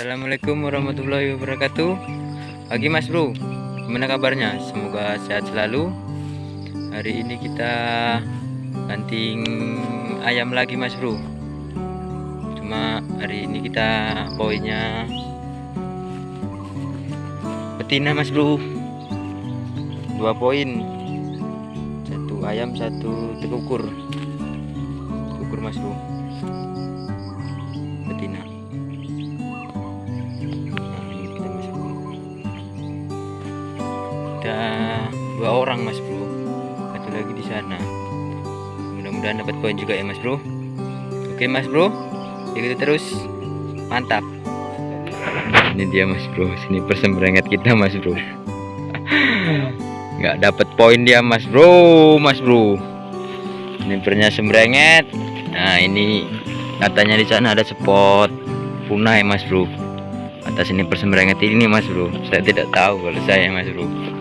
Assalamualaikum warahmatullahi wabarakatuh. Pagi mas bro. Gimana kabarnya? Semoga sehat selalu. Hari ini kita Banting ayam lagi mas bro. Cuma hari ini kita Poinnya Betina mas bro. Dua poin. Satu ayam satu tekukur. Tekukur mas bro. Betina dua orang mas bro. Satu lagi di sana. Mudah-mudahan dapat poin juga ya mas bro. Oke mas bro. Ikuti terus. Mantap. Ini dia mas bro. Sini persembrenget kita mas bro. Nggak dapat poin dia mas bro mas bro. Ini pernya sembrenget. Nah ini katanya di sana ada spot punai mas bro. Atas ini persembrenget ini mas bro. Saya tidak tahu kalau saya mas bro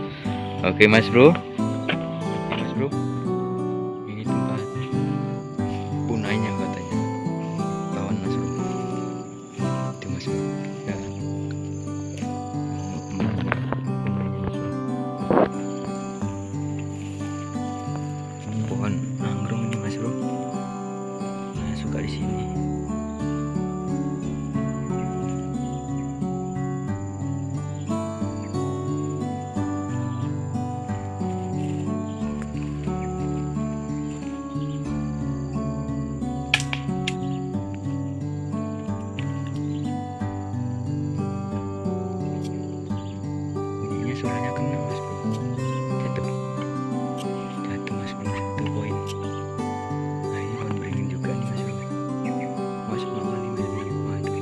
oke mas bro. Mas bro suaranya kena mas bro jatuh jatuh mas bro satu poin nah ini pohon beringin juga nih mas bro masuk awal nih mas bro waduh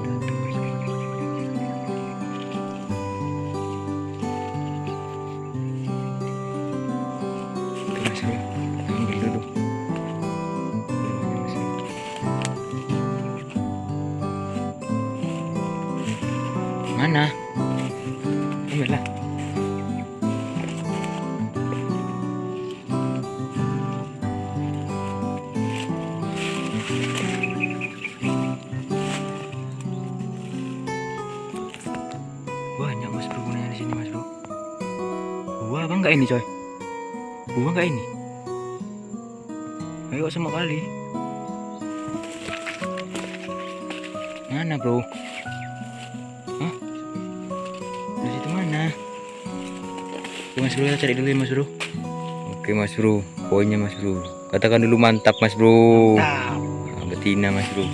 jatuh mas bro mas bro ambil dulu mas bro. mana lah banyak mas bro di sini mas bro buah apa enggak ini coy? Buah enggak ini? Ayo sama kali. Mana bro? Hah? Mas bro cari dulu ya mas bro. Oke mas bro. Poinnya mas bro. Katakan dulu mantap mas bro. Nah, Betina mas bro.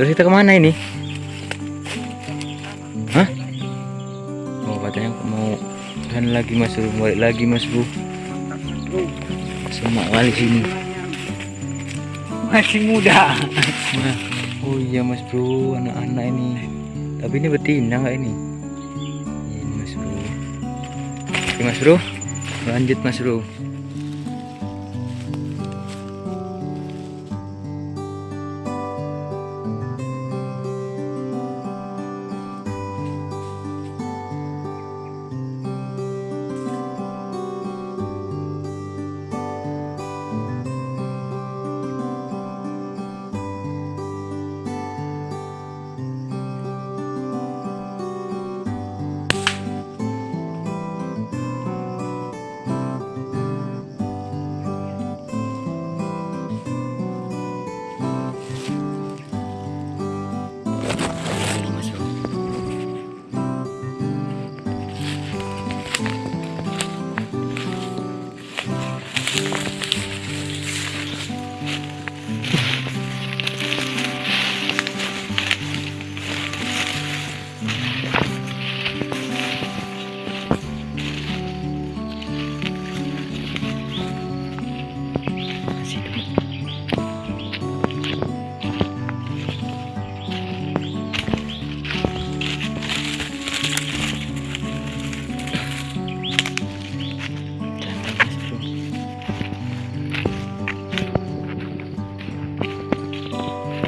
Terus kita ke mana ini? Hah? Oh katanya mau Dan lagi mas bro. Balik lagi mas bro. Semak kali sini. Masih muda. Nah, oh iya mas bro, anak-anak ini. Tapi ini betina nggak? Ini Mas bro, lanjut mas bro.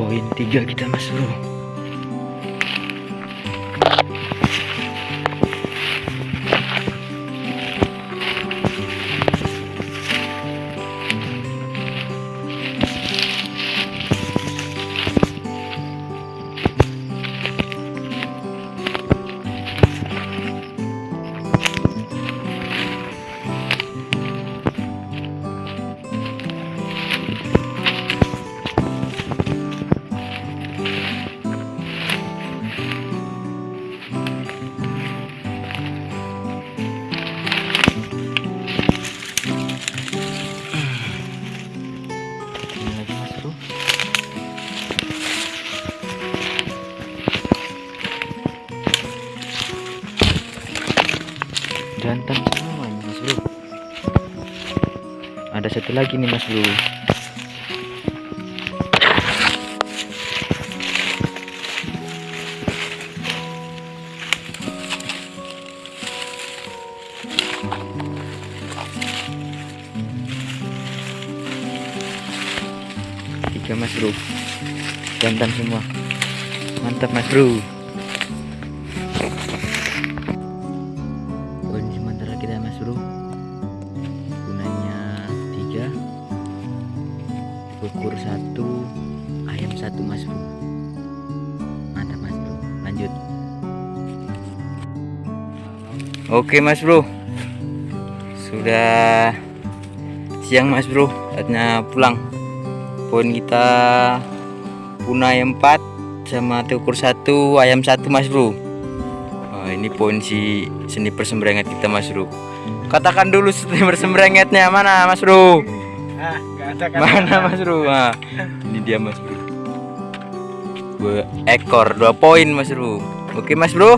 Poin tiga kita mas bro. jantan semua ini mas bro. Ada satu lagi nih mas bro. Tiga mas bro. Jantan semua. Mantap mas bro. Lanjut. Oke mas bro. Sudah siang mas bro. Saatnya pulang. Poin kita punai 4 sama tukur satu ayam satu mas bro. Wah, ini poin si seni persembrenget kita mas bro. Katakan dulu seni persembrengetnya mana mas bro? Ah, ada kan? mana mas bro? Nah, ini dia mas bro dua ekor dua poin mas bro oke mas bro